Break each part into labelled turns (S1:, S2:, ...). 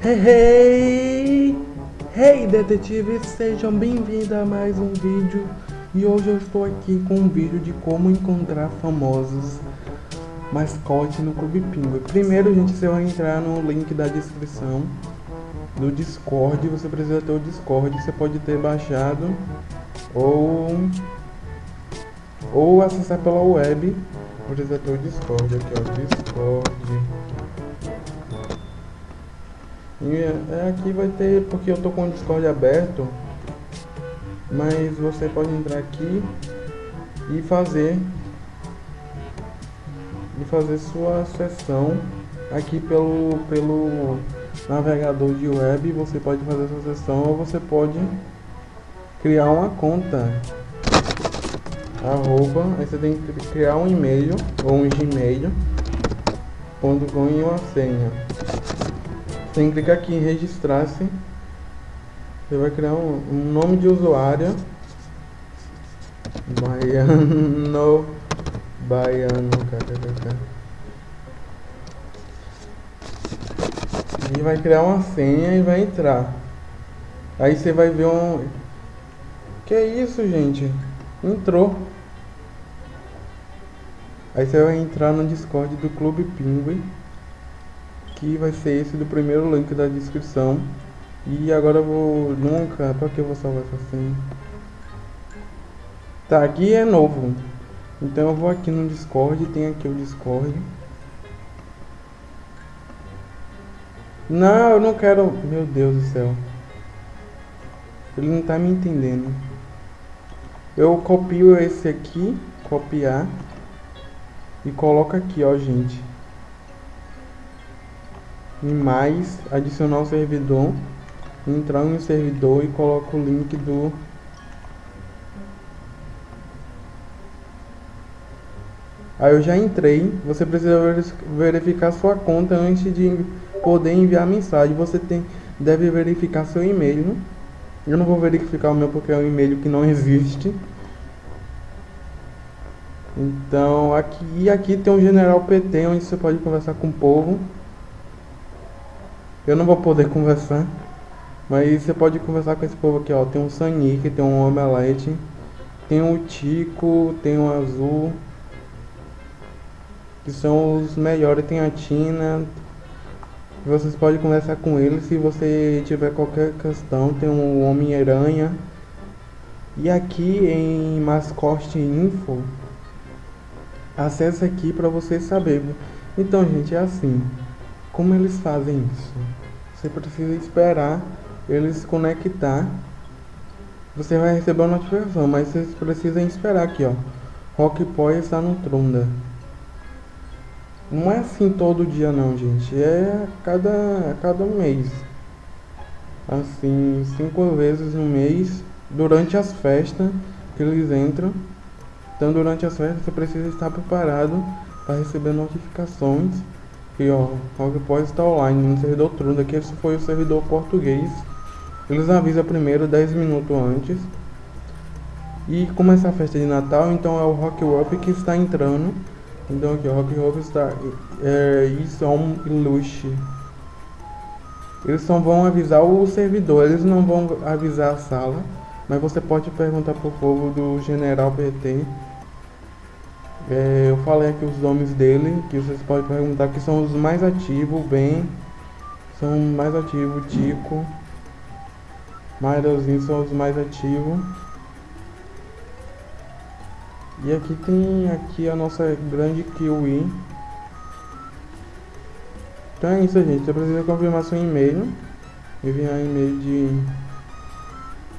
S1: Hey, hey! Detetives! Sejam bem-vindos a mais um vídeo. E hoje eu estou aqui com um vídeo de como encontrar famosos mascotes no Clube Pinguim. Primeiro, gente, você vai entrar no link da descrição do Discord. Você precisa ter o Discord. Você pode ter baixado ou, ou acessar pela web. Precisa ter o Discord aqui, ó. Discord. E é, aqui vai ter, porque eu tô com o Discord aberto, mas você pode entrar aqui e fazer e fazer sua sessão aqui pelo pelo navegador de web, você pode fazer sua sessão ou você pode criar uma conta. Arroba, aí você tem que criar um e-mail ou um gmail ponto com e uma senha que clicar aqui em registrar-se. Você vai criar um, um, nome de usuário. Baiano. Baiano. E vai criar uma senha e vai entrar. Aí você vai ver um... Que é isso, gente? Entrou. Aí você vai entrar no Discord do Clube Pinguim que vai ser esse do primeiro link da descrição. E agora eu vou... Nunca... Pra que eu vou salvar essa senha? Tá, aqui é novo. Então eu vou aqui no Discord, tem aqui o Discord. Não, eu não quero... Meu Deus do céu. Ele não tá me entendendo. Eu copio esse aqui, copiar. E coloco aqui, ó, gente em mais, adicionar o servidor, entrar no servidor e coloco o link do Aí eu já entrei, você precisa verificar sua conta antes de poder enviar mensagem. Você tem, deve verificar seu e-mail. Eu não vou verificar o meu porque é um e-mail que não existe. Então aqui, aqui tem um general PT onde você pode conversar com o povo. Eu não vou poder conversar. Mas você pode conversar com esse povo aqui, ó. Tem um Sanic, tem um Omelete. Tem um Tico, tem um Azul. Que são os melhores. Tem a Tina. Vocês podem conversar com eles se você tiver qualquer questão. Tem um Homem-Aranha. E aqui em Mascote Info. Acesse aqui para você saber. Então, gente, é assim. Como eles fazem isso? Você precisa esperar ele se conectar. Você vai receber uma notificação, mas vocês precisam esperar aqui, ó. Rock Boy está no Trunda. Não é assim todo dia não, gente. É cada, cada mês. Assim, cinco vezes no mês. Durante as festas que eles entram. Então durante as festas você precisa estar preparado para receber notificações Aqui ó, Rock pode estar online no servidor Trunda, que esse foi o servidor português. Eles avisam primeiro 10 minutos antes. E começa a festa de Natal, então é o Rock Up que está entrando. Então aqui o Rock Up está... É, isso é um luxo. Eles só vão avisar o servidor, eles não vão avisar a sala. Mas você pode perguntar pro povo do General PT é, eu falei aqui os nomes dele, que vocês podem perguntar que são os mais ativos, bem. São mais ativos, Tico. Mariozinho são os mais ativos. E aqui tem aqui a nossa grande Kiwi. Então é isso, gente. Você precisa confirmar seu e-mail. Enviar e-mail de...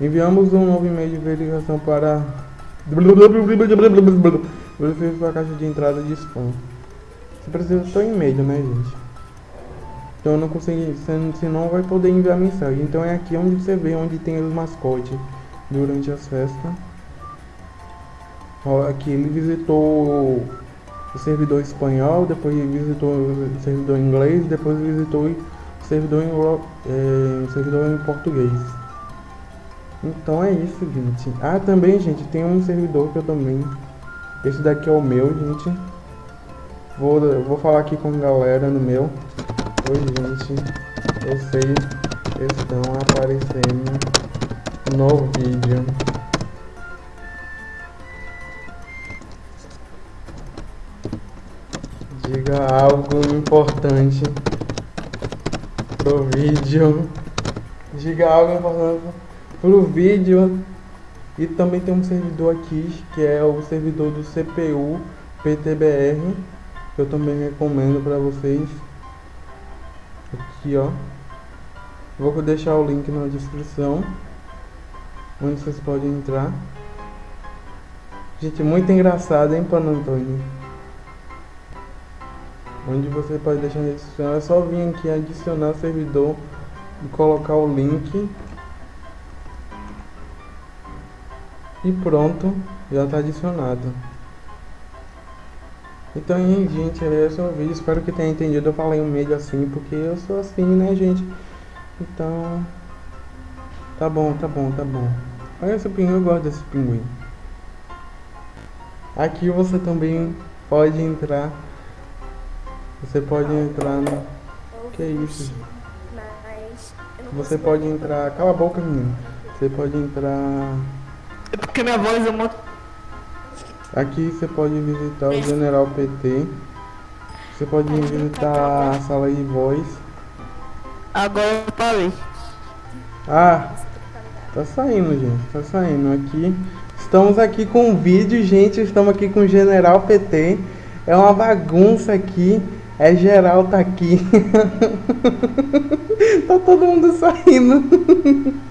S1: Enviamos um novo e-mail de verificação para... Verifique sua caixa de entrada de spam. Você precisa do seu e-mail, né, gente? Então eu não consegui, você não vai poder enviar mensagem. Então é aqui onde você vê onde tem os mascotes durante as festas. Ó, aqui ele visitou o servidor espanhol, depois visitou o servidor inglês, depois visitou o servidor em, é, servidor em português. Então é isso, gente. Ah, também, gente, tem um servidor que eu também esse daqui é o meu, gente. Vou, vou falar aqui com a galera no meu. Oi, gente. vocês estão aparecendo no vídeo. Diga algo importante pro vídeo. Diga algo importante pro vídeo. E também tem um servidor aqui, que é o servidor do CPU PTBR, que eu também recomendo para vocês. Aqui, ó. Vou deixar o link na descrição, onde vocês podem entrar. Gente, muito engraçado, hein, Pano Antônio? Onde você pode deixar na descrição, é só vir aqui adicionar servidor e colocar o link e pronto, já está adicionado. Então, gente, esse é o vídeo. Espero que tenha entendido. Eu falei um meio assim, porque eu sou assim, né, gente? Então, tá bom, tá bom, tá bom. Olha esse pinguim, eu gosto desse pinguim. Aqui você também pode entrar. Você pode entrar no. Que é isso? Você pode entrar. Cala a boca, menino. Você pode entrar.
S2: É porque minha voz é muito.
S1: Aqui você pode visitar o General PT. Você pode visitar a sala de voz.
S2: Agora eu parei.
S1: Ah, tá saindo, gente. Tá saindo aqui. Estamos aqui com o vídeo, gente. Estamos aqui com o General PT. É uma bagunça aqui. É geral tá aqui. tá todo mundo saindo.